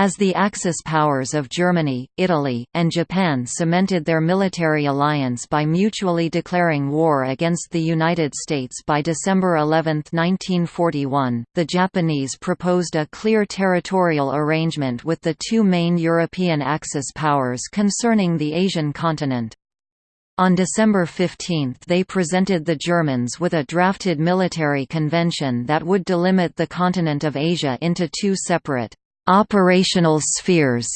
As the Axis powers of Germany, Italy, and Japan cemented their military alliance by mutually declaring war against the United States by December 11, 1941, the Japanese proposed a clear territorial arrangement with the two main European Axis powers concerning the Asian continent. On December 15 they presented the Germans with a drafted military convention that would delimit the continent of Asia into two separate operational spheres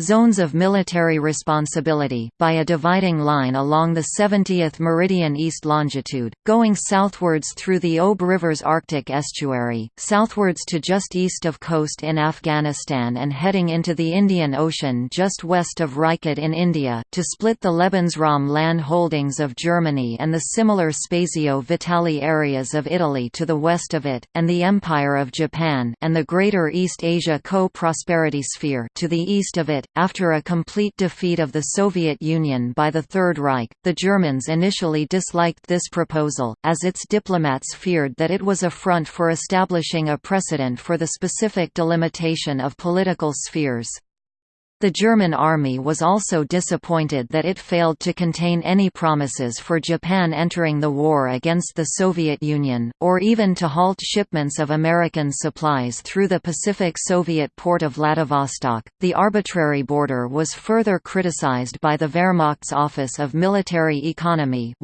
zones of military responsibility, by a dividing line along the 70th meridian east longitude, going southwards through the Ob River's Arctic estuary, southwards to just east of Khost in Afghanistan and heading into the Indian Ocean just west of Rajkot in India, to split the Lebensraum land holdings of Germany and the similar Spazio Vitale areas of Italy to the west of it, and the Empire of Japan and the Greater East Asia Co-Prosperity Sphere to the east of it after a complete defeat of the Soviet Union by the Third Reich, the Germans initially disliked this proposal, as its diplomats feared that it was a front for establishing a precedent for the specific delimitation of political spheres. The German army was also disappointed that it failed to contain any promises for Japan entering the war against the Soviet Union, or even to halt shipments of American supplies through the Pacific Soviet port of Vladivostok. The arbitrary border was further criticized by the Wehrmacht's Office of Military Economy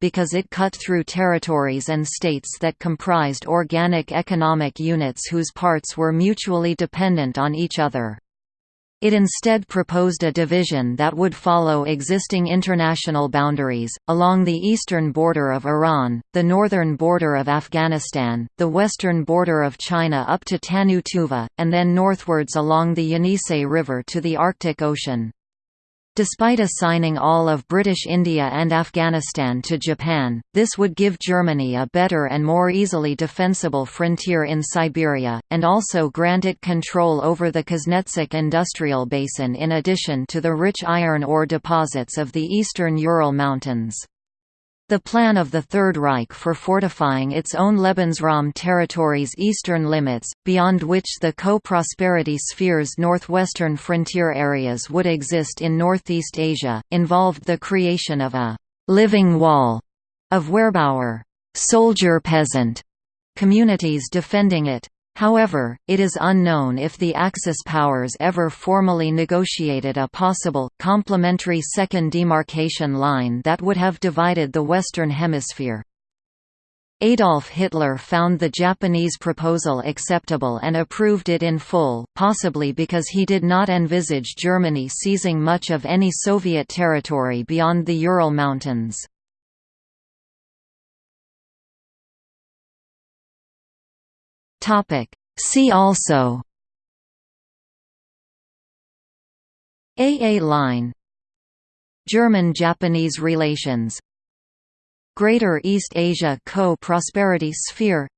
because it cut through territories and states that comprised organic economic units whose parts were mutually dependent on each other. It instead proposed a division that would follow existing international boundaries, along the eastern border of Iran, the northern border of Afghanistan, the western border of China up to Tannu Tuva, and then northwards along the Yenisei River to the Arctic Ocean. Despite assigning all of British India and Afghanistan to Japan, this would give Germany a better and more easily defensible frontier in Siberia, and also grant it control over the Kuznetsk industrial basin in addition to the rich iron ore deposits of the eastern Ural Mountains. The plan of the Third Reich for fortifying its own Lebensraum territory's eastern limits, beyond which the co-prosperity sphere's northwestern frontier areas would exist in Northeast Asia, involved the creation of a «living wall» of Wehrbauer soldier-peasant communities defending it. However, it is unknown if the Axis powers ever formally negotiated a possible, complementary second demarcation line that would have divided the Western Hemisphere. Adolf Hitler found the Japanese proposal acceptable and approved it in full, possibly because he did not envisage Germany seizing much of any Soviet territory beyond the Ural Mountains. Topic. See also. AA line. German-Japanese relations. Greater East Asia Co-Prosperity Sphere.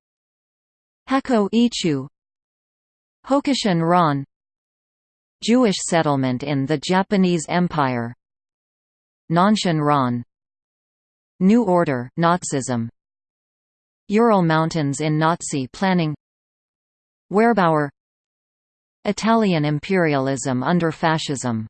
Hakko Ichiu. Hokushin Ron. Jewish settlement in the Japanese Empire. Nanshin Ron. New Order Nazism. Ural Mountains in Nazi planning Wehrbauer Italian imperialism under fascism